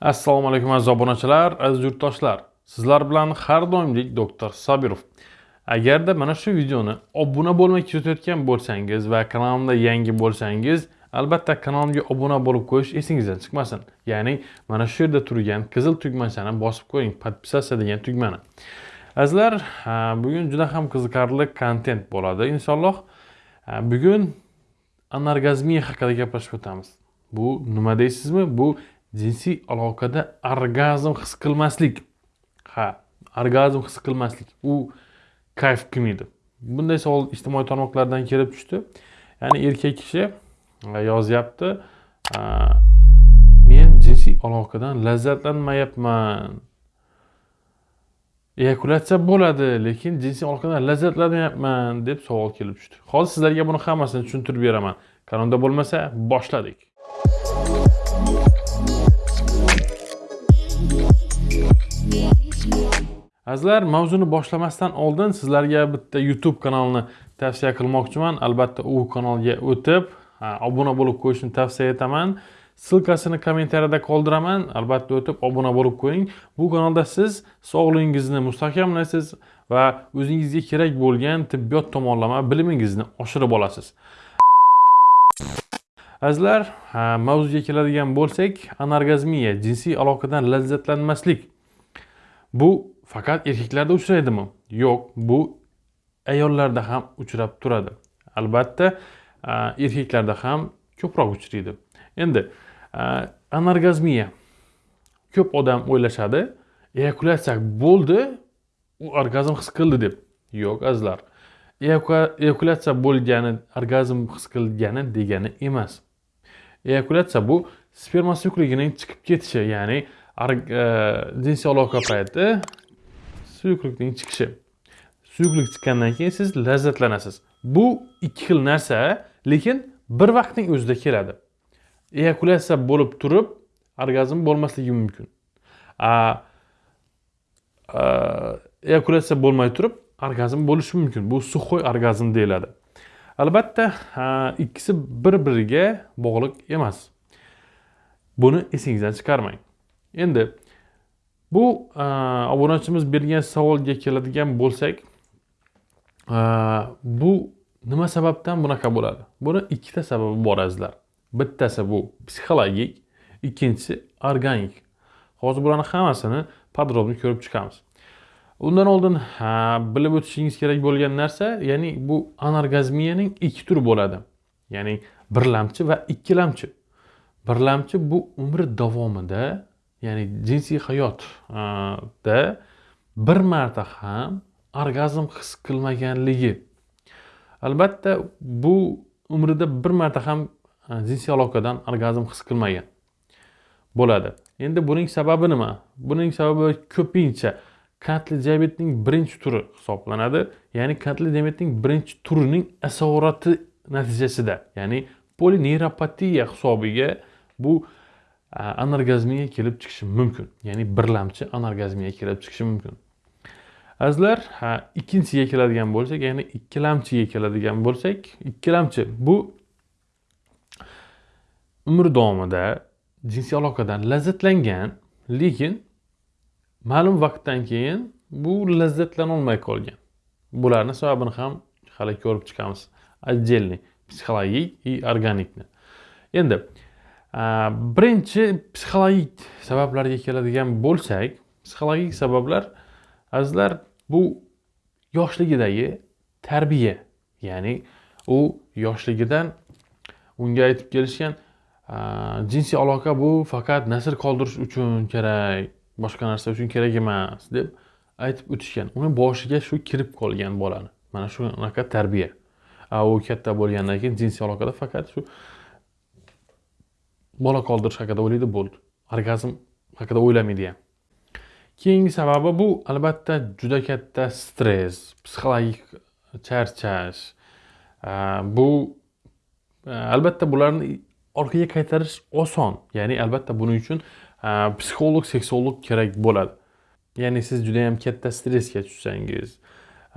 assalomu alaykum aziz obunachilar aziz yurtdoshlar. Sizlar bilan har doimgidek doktor sobirov. Agarda mana shu videoni obuna bo'lmay kuzatayotgan bo'lsangiz va kanalimda yangi bo'lsangiz albatta kanalimga obuna bo'lib qo'yish esingizdan chiqmasin. Ya'ni mana shu yerda turgan qizil tugmachani bosib qo'ying подписаться degan tugmani. Azizlar bugun juda ham qiziqarli kontent bo'ladi inshaalloh. Bugun anorgazmiya haqida gaplashib o'tamiz. Bu nima deysizmi? Bu jinsiy aloqada orgazm his qilmaslik. Ha orgazm his qilmaslik. U kayf qilmaydi. Bunday savol ijtimoiy tarmoqlardan kelib tushdi. Ya'ni erkak kishi e, yozyapti e, men jinsiy aloqadan lazzatlanmayapman eyakulyatsiya bo'ladi lekin jinsiy aloqadan lazzatlanmayapman deb savol kelib tushdi. Hozir sizlarga buni hammasini tushuntirib beraman. Kanalda bo'lmasa boshladik. Azizlar mavzuni boshlamasdan oldin sizlarga bitta youtube kanalini tavsiya qilmoqchiman. Albatta u kanalga o'tib obuna bo'lib qo'yishni tavsiya etaman. Ssilkasini kommentariyada qoldiraman. Albatta o'tib obuna bo'lib qo'ying bu kanalda siz sog'lig'ingizni mustahkamlaysiz va o'zingizga kerak bo'lgan tibbiyot tomonlama bilimingizni oshirib olasiz. Azizlar mavzuga keladigan bo'lsak anorgazmiya jinsiy aloqadan lazzatlanmaslik bu faqat erkaklarda uchraydimi? Yo'q bu ayollarda ham uchrab turadi. Albatta erkaklarda ham ko'proq uchraydi. Endi anorgazmiya. Ko'p odam o'ylashadi eyakulyatsiya bo'ldi u orgazm his qildi deb. Yo'q azizlar. Eyakulyatsiya bo'lgani orgazm his qilgani degani emas. Eyakulyatsiya bu sperma suyuqligining chiqib ketishi ya'ni e, jinsiy aloqa payti suyuqlikning chiqishi. Suyuqlik chiqqandan keyin siz lazzatlanasiz. Bu ikki xil narsa lekin bir vaqtning o'zida keladi. Eyakulyatsiya bo'lib turib orgazm bo'lmasligi mumkin. Eyakulyatsiya bo'lmay turib orgazm bo'lishi mumkin. Bu suxoy orgazm deyiladi. Albatta ikkisi bir biriga bog'liq emas. Buni esingizdan chiqarmang. Endi bu e, obunachimiz bergan savolga keladigan bo'lsak e, bu nima sababdan bunaqa bo'ladi? Buni ikkita sababi bor azizlar. Bittasi bu psixologik ikkinchisi organik. Hozir bularni hammasini подробно ko'rib chiqamiz. Undan oldin bilib o'tishingiz kerak bo'lgan narsa ya'ni bu anorgazmiyaning ikki turi bo'ladi. Ya'ni birlamchi va ikkilamchi. Birlamchi bu umr davomida ya'ni jinsiy hayotda bir marta ham orgazm his qilmaganligi. Albatta bu umrida bir marta ham jinsiy aloqadan orgazm his qilmagan bo'ladi. Endi buning sababi nima? Buning sababi ko'pincha qandli diabetning birinchi turi hisoblanadi ya'ni qandli diabetning birinchi turining asorati natijasida ya'ni polineyropatiya hisobiga bu Э, anorgazmiya kelib chiqishi mumkin. Ya'ni birlamchi anorgazmiya kelib chiqishi mumkin. Azizlar э, ikkinchisiga keladigan bo'lsak ya'ni ikkilamchiga keladigan bo'lsak ikkilamchi bu umr davomida jinsiy aloqadan lazzatlangan lekin ma'lum vaqtdan keyin bu lazzatlanolmay qolgan. Bularni sababini ham hali ko'rib chiqamiz. Отдельный psixologik и organikni. Endi Э, birinchi psixologik sabablarga keladigan bo'lsak psixologik sabablar azizlar bu yoshligidagi tarbiya. Ya'ni u yoshligidan unga aytib kelishgan e, jinsiy aloqa bu faqat nasl qoldirish uchun kerak boshqa narsa uchun kerak emas deb aytib o'tishgan. Uni boshiga shu kirib qolgan bolani. Mana shunaqa tarbiya. U katta bo'lgandan keyin jinsiy aloqada faqat shu bola qoldirish haqida o'ylaydi bo'ldi. Orgazm haqida o'ylamaydi. Ham keyingi sababi bu albatta juda katta stress psixologik charchash. Bu e, albatta bularni orqaga qaytarish oson. Ya'ni albatta buning uchun e, psixolog seksolog kerak bo'ladi. Ya'ni siz juda yam katta stressga tushsangiz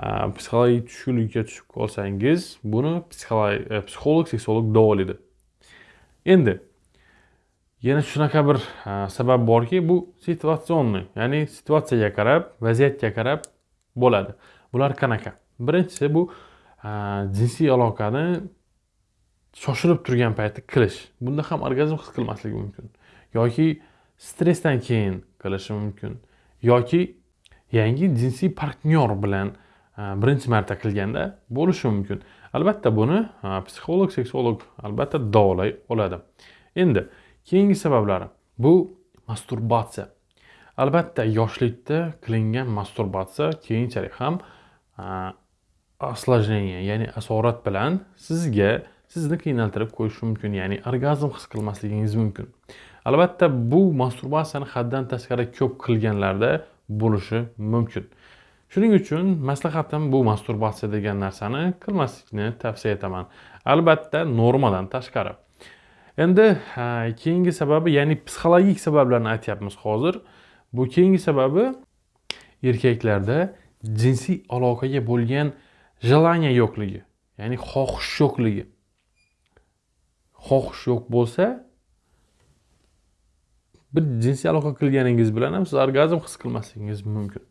e, psixologik tushkunlikka tushib qolsangiz buni psixolog seksolog davolaydi endi yana shunaqa bir e, sabab borki bu situatsionniy ya'ni situatsiyaga qarab vaziyatga qarab bo'ladi. Bular qanaqa? Birinchisi bu e, jinsiy aloqani shoshilib turgan paytda qilish. Bunda ham orgazm his qilmasligi mumkin. Yoki stressdan keyin qilishi mumkin. Yoki yangi jinsiy partnyor bilan e, birinchi marta qilganda bo'lishi mumkin. Albatta buni psixolog seksolog albatta davolay oladi. Endi keyingi sabablari. Bu masturbatsiya. Albatta yoshlikda qilingan masturbatsiya keyinchalik ham осложнение ya'ni asorat bilan sizga sizni qiynaltirib qo'yishi mumkin ya'ni orgazm his qilmasligingiz mumkin. Albatta bu masturbatsiyani haddan tashqari ko'p qilganlarda bo'lishi mumkin. Shuning uchun maslahatim bu masturbatsiya degan narsani qilmaslikni tavsiya etaman. Albatta normadan tashqari. Endi keyingi sababi ya'ni psixologik sabablarni aytyapmiz hozir. Bu keyingi sababi erkaklarda jinsiy aloqaga bo'lgan желание yo'qligi ya'ni xohish yo'qligi. Xohish yo'q bo'lsa bir jinsiy aloqa qilganingiz bilan ham siz orgazm his qilmasligingiz mumkin.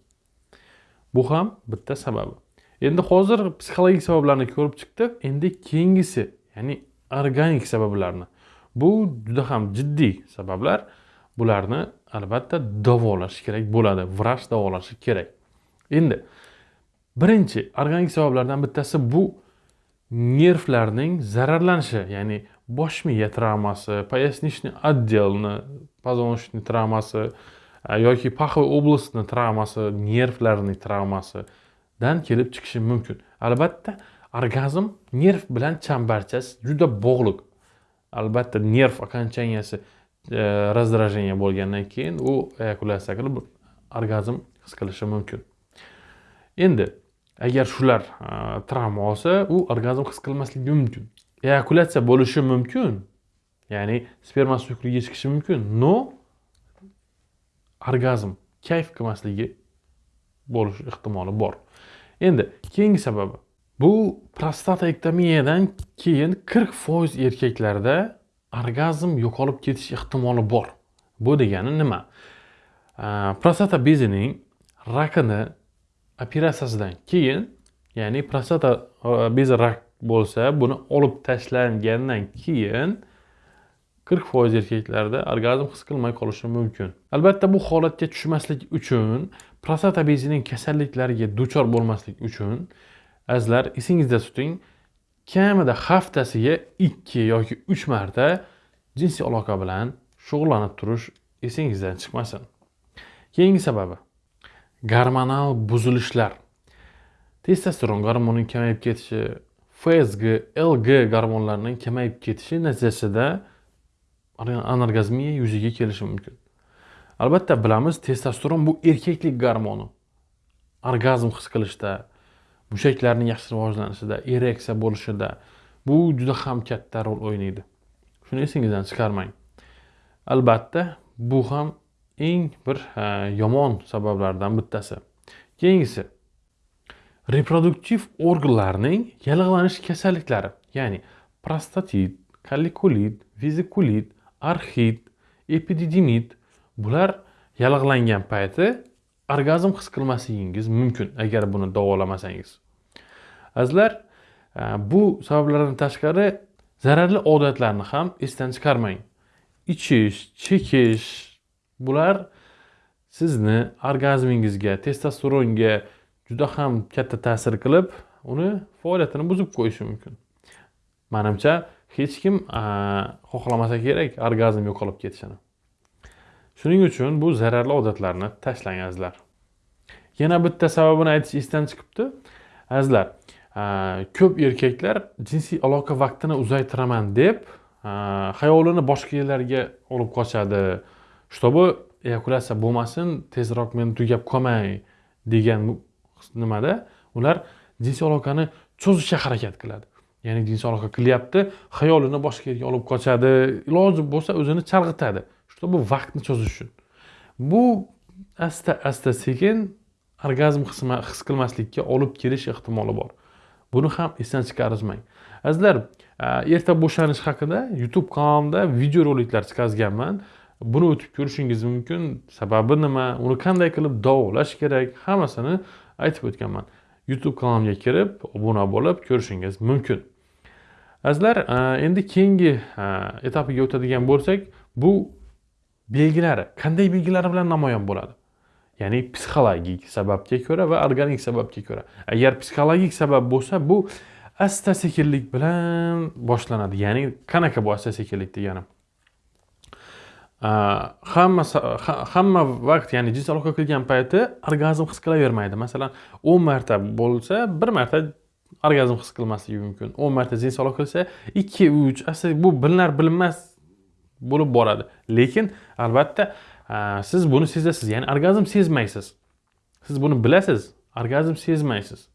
Bu ham bitta sababi. Endi hozir psixologik sabablarni ko'rib chiqdik endi keyingisi ya'ni organik sabablarni. Bu juda ham jiddiy sabablar. Bularni albatta davolash kerak bo'ladi vrach davolashi kerak. Endi birinchi organik sabablardan bittasi bu nervlarning zararlanishi ya'ni bosh miya travmasi поясничный отделni позвоночный travmasi yoki паховой областni travmasi nervlarning travmasidan kelib chiqishi mumkin. Albatta orgazm nerv bilan chambarchas juda bog'liq. Albatta nerv окончанияsi e, раздражение bo'lgandan keyin u eyakulyatsiya qilib orgazm his qilishi mumkin. Endi agar shular e, travma olsa u orgazm his qilmasligi mumkin. Eyakulyatsiya bo'lishi mumkin ya'ni sperma suyuqligiga chiqishi mumkin но orgazm kayf qilmasligi bo'lish ehtimoli bor. Endi keyingi sababi. Bu prostatektomiyadan keyin qirq foiz erkaklarda orgazm yo'qolib ketish ehtimoli bor. Bu degani nima? Prostata bezining rakini operatsiyasidan keyin ya'ni prostata e, bezi rak bo'lsa buni olib tashlangandan keyin qirq foiz erkaklarda orgazm his qilmay qolishi mumkin. Albatta bu holatga tushmaslik uchun prostata bezining kasalliklariga duchor bo'lmaslik uchun azizlar esingizda tuting kamida haftasiga ikki yoki uch marta jinsiy aloqa bilan shug'ullanib turish esingizdan chiqmasin. Keyingi sababi gormonal buzilishlar. Testosteron gormonining kamayib ketishi fsg lg gormonlarining kamayib ketishi natijasida anorgazmiya yuzaga kelishi mumkin. Albatta bilamiz testosteron bu erkaklik gormoni. Orgazm his qilishda mushaklarning yaxshi rivojlanishida ereksiya bo'lishida bu juda ham katta rol o'ynaydi. Shuni esingizdan chiqarmang. Albatta bu ham eng bir yomon sabablardan bittasi. Keyingisi reproduktiv organlarning yallig'lanish kasalliklari ya'ni prostatit kollikulit vezikulit arxit epididimit bular yallig'langan payti orgazm his qilmasligingiz mumkin agar buni davolamasangiz. Azizlar e, bu sabablardan tashqari zararli odatlarni ham esdan chiqarmang. Ichish chekish bular sizni orgazmingizga testosteronga juda ham katta ta'sir qilib uni faoliyatini buzib qo'yishi mumkin. Manimcha hech kim e, xohlamasa kerak orgazm yo'qolib ketishini. Shuning uchun bu zararli odatlarni tashlang azizlar. Yana bitta sababini aytish esdan chiqibdi. Azizlar ko'p erkaklar jinsiy aloqa vaqtini uzaytiraman deb xayolini boshqa yerlarga olib qochadi. Чтобы eyakulyatsiya bo'lmasin tezroq men tugab qolmay degan nimada? Ular jinsiy aloqani cho'zishga harakat qiladi. Ya'ni jinsiy aloqa qilyapti xayolini boshqa yerga olib qochadi. Iloji bo'lsa o'zini chalg'itadi. Чтобы vaqtni cho'zish uchun. Bu asta asta sekin orgazm his qilmaslikka olib kelish ehtimoli bor. Buni ham esdan chiqarmang azizlar e, erta bo'shanish haqida youtube kanalimda videoroliklar chiqazganman. Buni o'tib ko'rishingiz mumkin. Sababi nima? Uni qanday qilib davolash kerak? Hammasini aytib o'tganman. Youtube kanalimga kirib obuna bo'lib ko'rishingiz mumkin. Azizlar e, endi keyingi e, etapiga o'tadigan bo'lsak bu belgilari qanday belgilari bilan namoyon bo'ladi? Ya'ni psixologik sababga ko'ra va organik sababga ko'ra. Agar psixologik sabab bo'lsa bu asta sekinlik bilan boshlanadi. Ya'ni qanaqa bu asta sekinlik deganim hamma hamma vaqt ya'ni jins aloqa qilgan payti orgazm his qilavermaydi. Masalan o'n marta bo'lsa bir marta orgazm his qilmasligi mumkin. o'n marta jins aloqa qilsa ikki uch asta bu bilinar bilinmas bo'lib boradi. Lekin albatta siz buni sezasiz. Ya'ni orgazm sezmaysiz. Siz buni bilasiz. Orgazm sezmaysiz.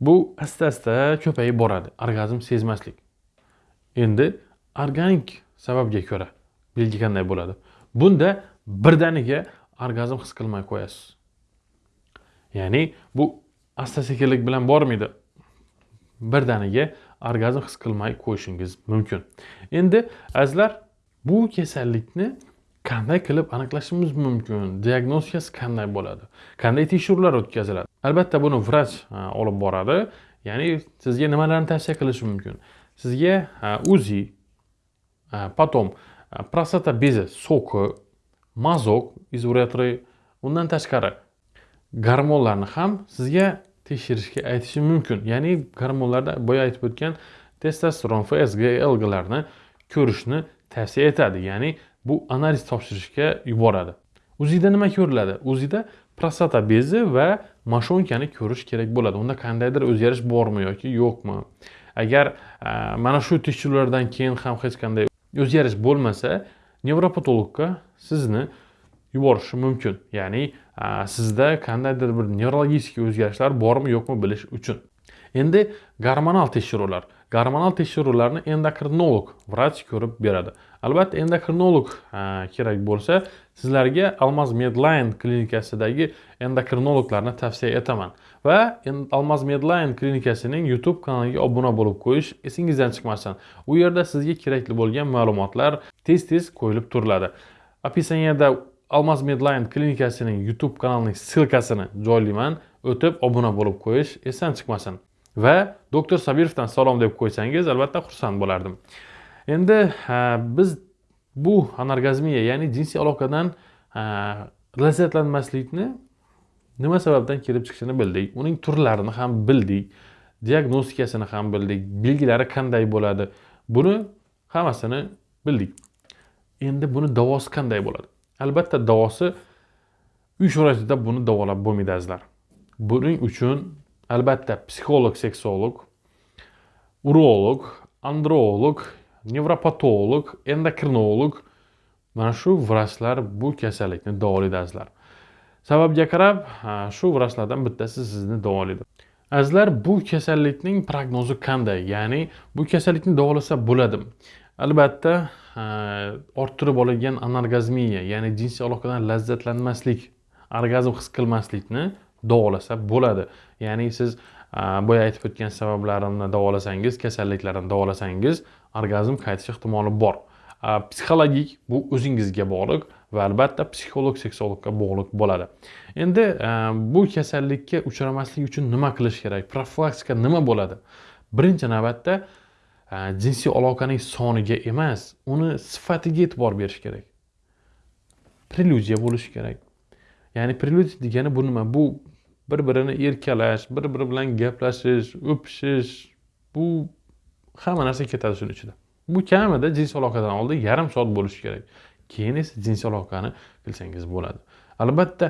Bu asta asta ko'payib boradi. Orgazm sezmaslik. Endi organik sababga ko'ra belgi qanday bo'ladi? Bunda birdaniga orgazm his qilmay qo'yasiz. Ya'ni bu asta sekinlik bilan bormaydi. Birdaniga orgazm his qilmay qo'yishingiz mumkin. Endi azizlar bu kasallikni qanday qilib aniqlashimiz mumkin? Diagnostikasi qanday bo'ladi? Qanday tekshiruvlar o'tkaziladi? Albatta buni vrach e, olib boradi. Ya'ni sizga nimalarni tavsiya qilishi mumkin? Sizga e, uzi e, потом prostata bezi so'ki mazok izolyatori undan tashqari gormonlarni ham sizga tekshirishga aytishi mumkin. Ya'ni gormonlarda boya aytib o'tgan testosteron fsg lglarni ko'rishni tavsiya etadi. Ya'ni bu analiz topshirishga yuboradi. Uzida nima ko'riladi? Uzida prostata bezi va mashonkani ko'rish kerak bo'ladi. Unda qandaydir o'zgarish bormi yoki yo'qmi? Agar e, mana shu tekshiruvlardan keyin ham hech qanday o'zgarish bo'lmasa nevropatologga sizni yuborishi mumkin. Ya'ni e, sizda qandaydir bir neurologik o'zgarishlar bormi yo'qmi bilish uchun. Endi gormonal tekshiruvlar. Gormonal tekshiruvlarni endokrinolog vrach ko'rib beradi. Albatta endokrinolog e, kerak bo'lsa sizlarga almaz medline klinikasidagi endokrinologlarni tavsiya etaman. Va almaz medline klinikasining youtube kanaliga obuna bo'lib qo'yish esingizdan chiqmasin. U yerda sizga kerakli bo'lgan ma'lumotlar tez tez qo'yilib turiladi. Описаниеda almaz medline klinikasining youtube kanalining ssilkasini joylayman o'tib obuna bo'lib qo'yish esdan chiqmasin. Va doktor sabirovdan salom deb qo'ysangiz albatta xursand bo'lardim. Endi biz bu anorgazmiya ya'ni jinsiy aloqadan lazzatlanmaslikni nima sababdan kelib chiqishini bildik. Uning turlarini ham bildik. Diagnostikasini ham bildik. Belgilari qanday bo'ladi? Buni hammasini bildik. Endi buni davosi qanday bo'ladi? Albatta davosi uy sharoitida buni davolab bo'lmaydi azizlar. Buning uchun albatta psixolog seksolog urolog androlog nevropatolog endokrinolog mana shu vrachlar bu kasallikni davolaydi azizlar sababga qarab shu vrachlardan bittasi sizni davolaydi azizlar bu kasallikning prognozi qanday? Ya'ni bu kasallikni davolasa bo'ladimi? Albatta orttirib olingan anorgazmiya ya'ni jinsiy aloqadan lazzatlanmaslik orgazm his qilmaslikni davolasa bo'ladi. Ya'ni siz boya aytib o'tgan sabablarini davolasangiz kasalliklarni davolasangiz orgazm qaytish ehtimoli bor. Psixologik bu o'zingizga bog'liq va albatta psixolog seksologga bog'liq bo'ladi. Endi bu kasallikka uchramaslik uchun nima qilish kerak? Profilaktika nima bo'ladi? Birinchi navbatda jinsiy aloqaning soniga emas uni sifatiga e'tibor berish kerak. Preludiya bo'lishi kerak. Ya'ni preludiya degani bu nima? Bu bir birini erkalash bir biri bilan gaplashish o'pishish bu hamma narsa ketadi shuni ichida. Bu kamida jinsiy aloqadan oldin yarim soat bo'lishi kerak. Keyin esa jinsiy aloqani qilsangiz bo'ladi. Albatta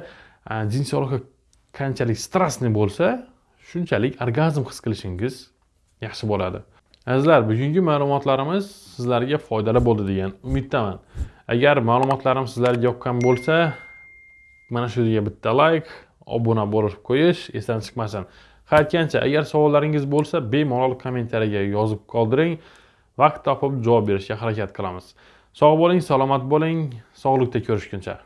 jinsiy aloqa qanchalik stressli bo'lsa shunchalik orgazm his qilishingiz yaxshi bo'ladi. Azizlar bugungi ma'lumotlarimiz sizlarga foydali bo'ldi degan umiddaman. Agar ma'lumotlarim sizlarga yoqqan bo'lsa mana shu yerga bitta layk obuna bo'lib qo'yish esdan chiqmasin. Har aytgancha agar savollaringiz bo'lsa bemalol kommentariyaga yozib qoldiring. Vaqt topib javob berishga harakat qilamiz. Sog' bo'ling salomat bo'ling. Sog'likda ko'rishguncha.